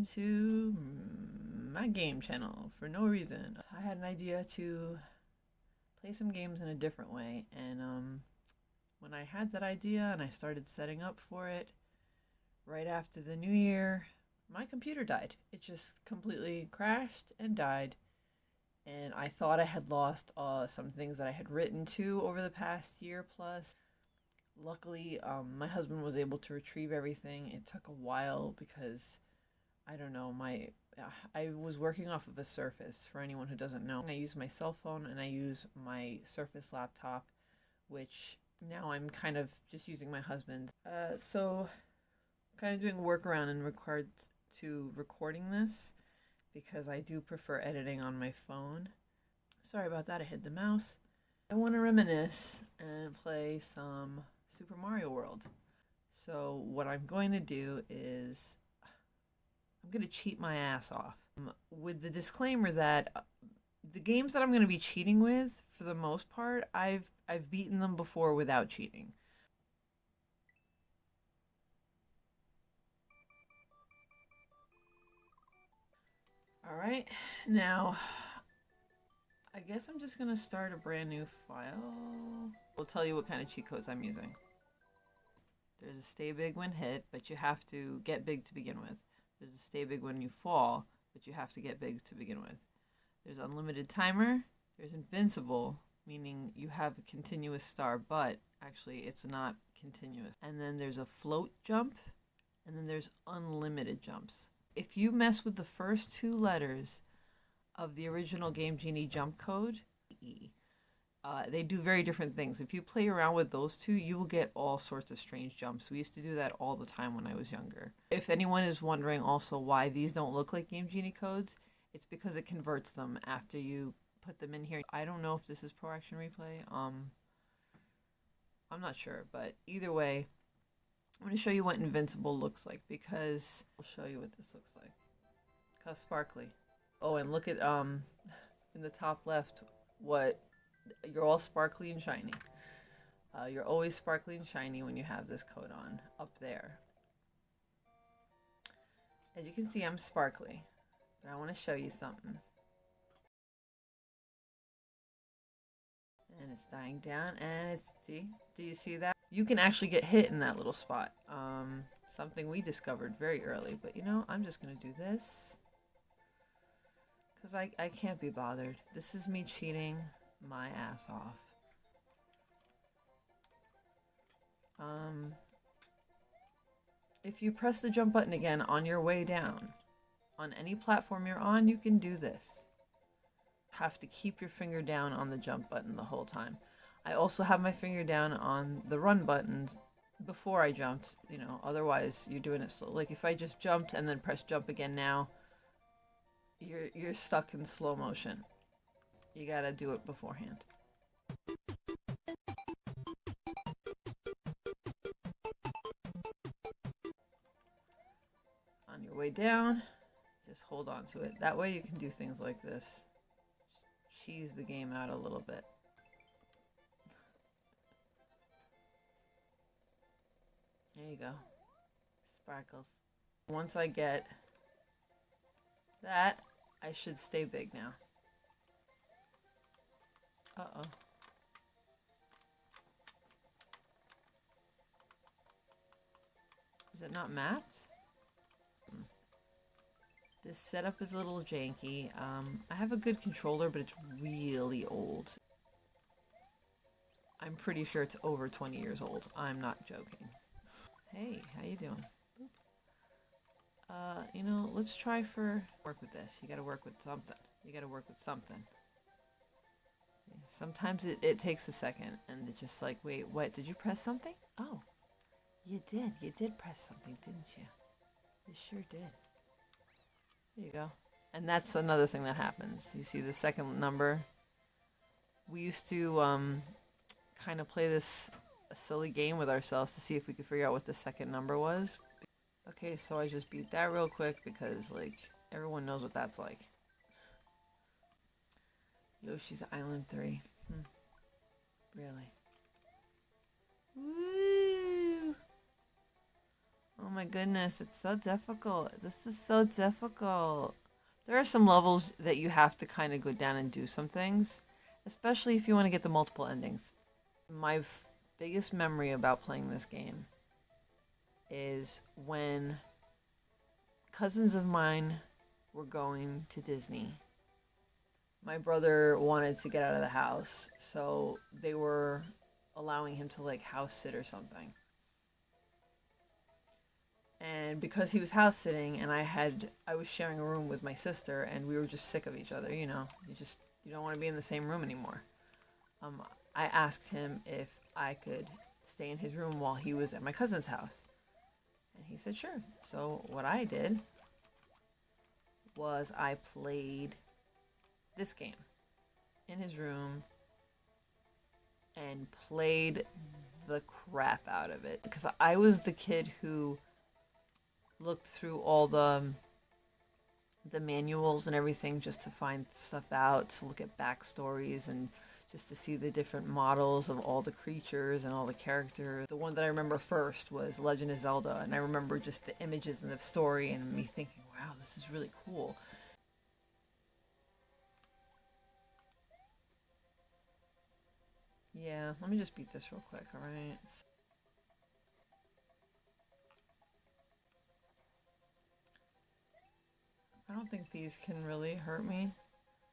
welcome to my game channel for no reason. I had an idea to play some games in a different way, and um, when I had that idea and I started setting up for it, right after the new year, my computer died. It just completely crashed and died. And I thought I had lost uh, some things that I had written to over the past year plus. Luckily, um, my husband was able to retrieve everything. It took a while because I don't know, my I was working off of a Surface for anyone who doesn't know. I use my cell phone and I use my Surface laptop, which now I'm kind of just using my husband's. Uh, so, kind of doing a workaround in regards to recording this because I do prefer editing on my phone. Sorry about that, I hit the mouse. I want to reminisce and play some Super Mario World. So, what I'm going to do is I'm going to cheat my ass off um, with the disclaimer that uh, the games that I'm going to be cheating with, for the most part, I've I've beaten them before without cheating. All right, now I guess I'm just gonna start a brand new file. We'll tell you what kind of cheat codes I'm using. There's a stay big when hit, but you have to get big to begin with. There's a stay big when you fall, but you have to get big to begin with. There's unlimited timer. There's invincible, meaning you have a continuous star, but actually it's not continuous. And then there's a float jump, and then there's unlimited jumps. If you mess with the first two letters of the original Game Genie jump code, E, uh, they do very different things. If you play around with those two, you will get all sorts of strange jumps. We used to do that all the time when I was younger. If anyone is wondering also why these don't look like Game Genie codes, it's because it converts them after you put them in here. I don't know if this is Pro Action Replay. Um, I'm not sure, but either way, I'm going to show you what Invincible looks like because I'll show you what this looks like. How sparkly. Oh, and look at um in the top left what you're all sparkly and shiny. Uh, you're always sparkly and shiny when you have this coat on up there. As you can see, I'm sparkly, but I want to show you something. And it's dying down, and it's, see, do you see that? You can actually get hit in that little spot. Um, something we discovered very early, but you know, I'm just going to do this. Because I, I can't be bothered. This is me cheating my ass off. Um, if you press the jump button again on your way down, on any platform you're on, you can do this. Have to keep your finger down on the jump button the whole time. I also have my finger down on the run button before I jumped, you know, otherwise you're doing it slow. Like if I just jumped and then press jump again now, you're, you're stuck in slow motion. You gotta do it beforehand. On your way down, just hold on to it. That way you can do things like this. Just cheese the game out a little bit. There you go. Sparkles. Once I get that, I should stay big now. Uh-oh. Is it not mapped? Hmm. This setup is a little janky. Um, I have a good controller, but it's really old. I'm pretty sure it's over 20 years old. I'm not joking. Hey, how you doing? Uh, you know, let's try for... Work with this. You gotta work with something. You gotta work with something. Sometimes it, it takes a second and it's just like, wait, what? Did you press something? Oh, you did. You did press something, didn't you? You sure did. There you go. And that's another thing that happens. You see the second number. We used to um, kind of play this silly game with ourselves to see if we could figure out what the second number was. Okay, so I just beat that real quick because, like, everyone knows what that's like. Yoshi's Island 3. Hmm. Really? Woo! Oh my goodness, it's so difficult. This is so difficult. There are some levels that you have to kind of go down and do some things, especially if you want to get the multiple endings. My biggest memory about playing this game is when cousins of mine were going to Disney. My brother wanted to get out of the house, so they were allowing him to like house sit or something and because he was house sitting and I had I was sharing a room with my sister and we were just sick of each other, you know. You just you don't want to be in the same room anymore. Um I asked him if I could stay in his room while he was at my cousin's house. And he said sure. So what I did was I played this game in his room and played the crap out of it because I was the kid who looked through all the um, the manuals and everything just to find stuff out, to look at backstories and just to see the different models of all the creatures and all the characters. The one that I remember first was Legend of Zelda, and I remember just the images and the story and me thinking, wow, this is really cool. Yeah, let me just beat this real quick, alright? I don't think these can really hurt me.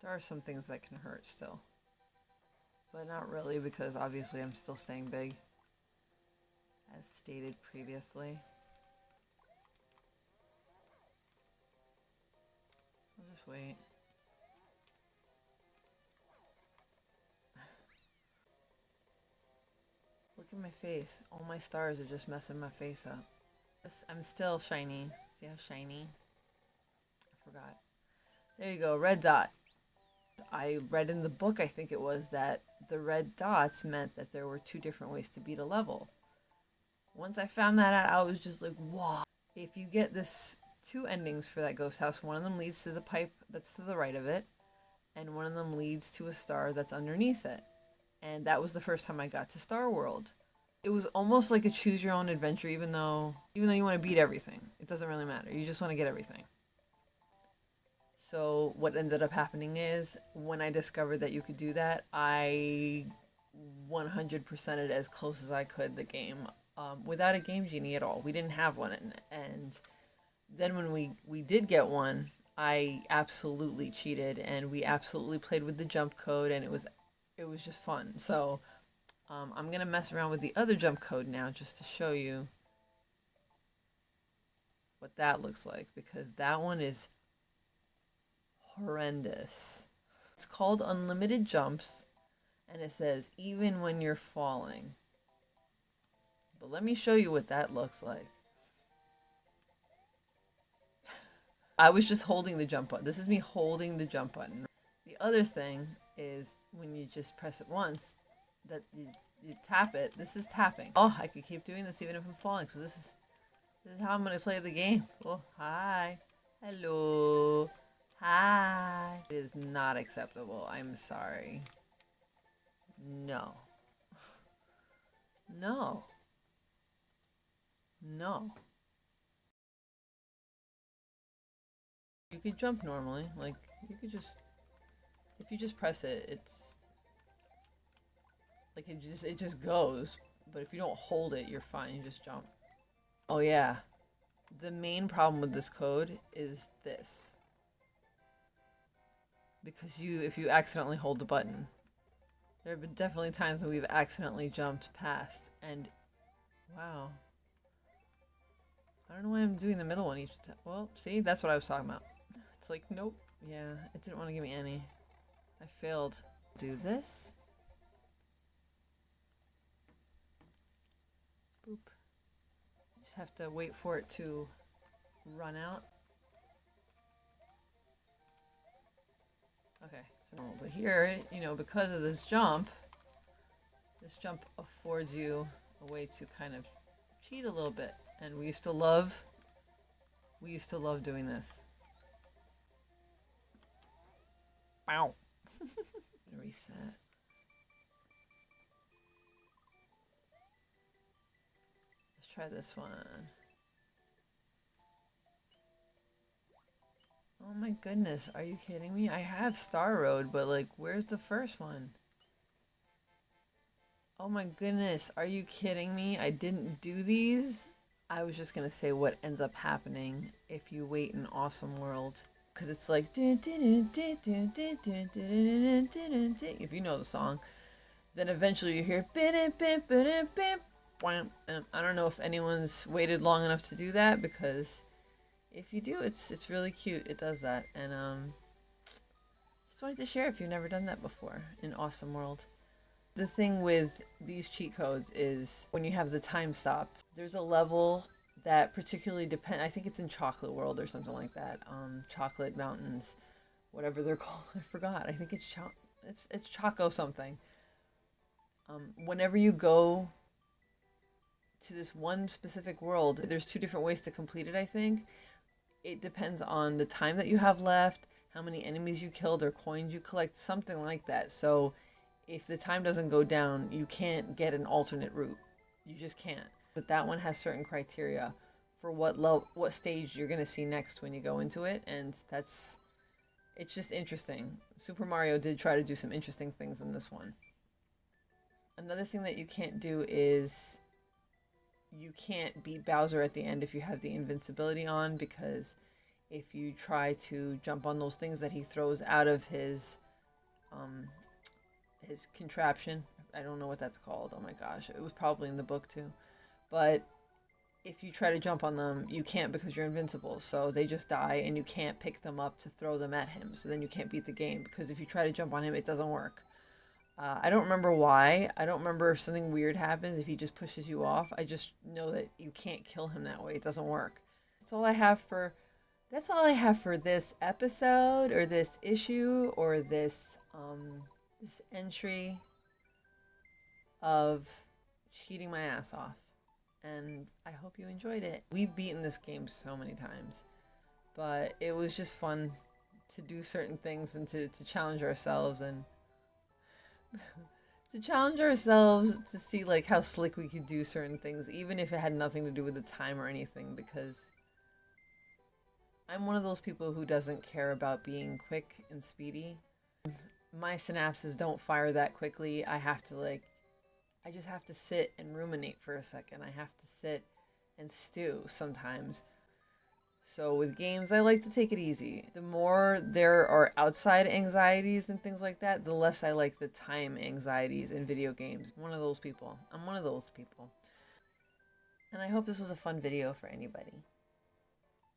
There are some things that can hurt still. But not really because obviously I'm still staying big. As stated previously. I'll just wait. Look at my face. All my stars are just messing my face up. I'm still shiny. See how shiny? I forgot. There you go, red dot. I read in the book, I think it was, that the red dots meant that there were two different ways to beat a level. Once I found that out, I was just like, wow. If you get this two endings for that ghost house, one of them leads to the pipe that's to the right of it, and one of them leads to a star that's underneath it. And that was the first time I got to Star World. It was almost like a choose your own adventure, even though even though you want to beat everything. It doesn't really matter. You just want to get everything. So what ended up happening is when I discovered that you could do that, I 100%ed as close as I could the game um, without a game genie at all. We didn't have one, and, and then when we we did get one, I absolutely cheated, and we absolutely played with the jump code, and it was it was just fun. So um, I'm gonna mess around with the other jump code now just to show you what that looks like because that one is horrendous. It's called Unlimited Jumps, and it says even when you're falling. But let me show you what that looks like. I was just holding the jump button. This is me holding the jump button. The other thing is when you just press it once, that you, you tap it. This is tapping. Oh, I could keep doing this even if I'm falling. So this is this is how I'm gonna play the game. Oh, hi. Hello. Hi. It is not acceptable. I'm sorry. No. No. No. You could jump normally. Like, you could just... If you just press it, it's... Like, it just, it just goes. But if you don't hold it, you're fine. You just jump. Oh, yeah. The main problem with this code is this because you if you accidentally hold the button. There have been definitely times when we've accidentally jumped past and wow. I don't know why I'm doing the middle one each time. Well, see, that's what I was talking about. It's like, nope. Yeah, it didn't want to give me any. I failed. Do this. Boop. Just have to wait for it to run out. Okay, so but here, you know, because of this jump, this jump affords you a way to kind of cheat a little bit. And we used to love, we used to love doing this. Wow reset. Let's try this one. Oh my goodness, are you kidding me? I have Star Road, but like, where's the first one? Oh my goodness, are you kidding me? I didn't do these? I was just gonna say what ends up happening if you wait in Awesome World. Because it's like, if you know the song, then eventually you hear, I don't know if anyone's waited long enough to do that because if you do, it's it's really cute. It does that, and um, just wanted to share if you've never done that before in Awesome World. The thing with these cheat codes is when you have the time stopped, there's a level that particularly depend. I think it's in Chocolate World or something like that. Um, Chocolate Mountains, whatever they're called. I forgot. I think it's cho- it's it's Choco something. Um, whenever you go to this one specific world, there's two different ways to complete it. I think it depends on the time that you have left, how many enemies you killed or coins you collect, something like that. So if the time doesn't go down, you can't get an alternate route. You just can't. But that one has certain criteria for what low what stage you're going to see next when you go into it and that's it's just interesting. Super Mario did try to do some interesting things in this one. Another thing that you can't do is you can't beat Bowser at the end if you have the invincibility on because if you try to jump on those things that he throws out of his um his contraption i don't know what that's called oh my gosh it was probably in the book too but if you try to jump on them you can't because you're invincible so they just die and you can't pick them up to throw them at him so then you can't beat the game because if you try to jump on him it doesn't work uh, I don't remember why. I don't remember if something weird happens if he just pushes you off. I just know that you can't kill him that way. It doesn't work. That's all I have for. That's all I have for this episode or this issue or this um this entry of cheating my ass off. And I hope you enjoyed it. We've beaten this game so many times, but it was just fun to do certain things and to, to challenge ourselves and to challenge ourselves to see like how slick we could do certain things, even if it had nothing to do with the time or anything, because I'm one of those people who doesn't care about being quick and speedy. My synapses don't fire that quickly. I have to like, I just have to sit and ruminate for a second. I have to sit and stew sometimes so with games, I like to take it easy. The more there are outside anxieties and things like that, the less I like the time anxieties in video games. I'm one of those people. I'm one of those people. And I hope this was a fun video for anybody.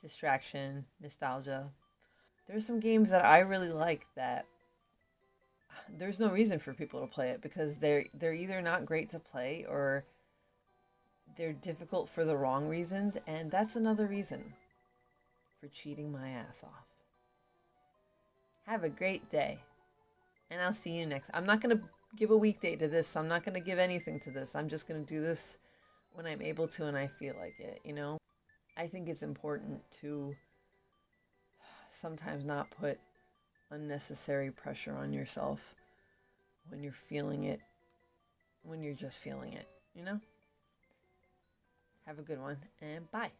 Distraction, nostalgia. There's some games that I really like that there's no reason for people to play it because they're they're either not great to play or they're difficult for the wrong reasons and that's another reason for cheating my ass off. Have a great day. And I'll see you next. I'm not going to give a weekday to this. I'm not going to give anything to this. I'm just going to do this when I'm able to and I feel like it, you know? I think it's important to sometimes not put unnecessary pressure on yourself when you're feeling it, when you're just feeling it, you know? Have a good one and bye.